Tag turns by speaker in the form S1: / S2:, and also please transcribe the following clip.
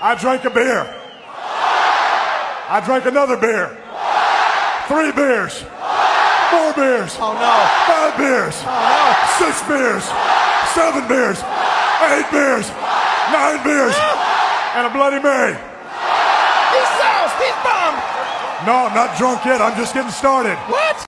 S1: I drank a beer. I drank another beer. Three beers. Four beers.
S2: Oh no.
S1: Five beers.
S2: Oh,
S1: Six beers. Seven beers. Eight beers. Nine beers. And a Bloody Mary.
S2: He's soused. He's bombed.
S1: No, I'm not drunk yet. I'm just getting started.
S2: What?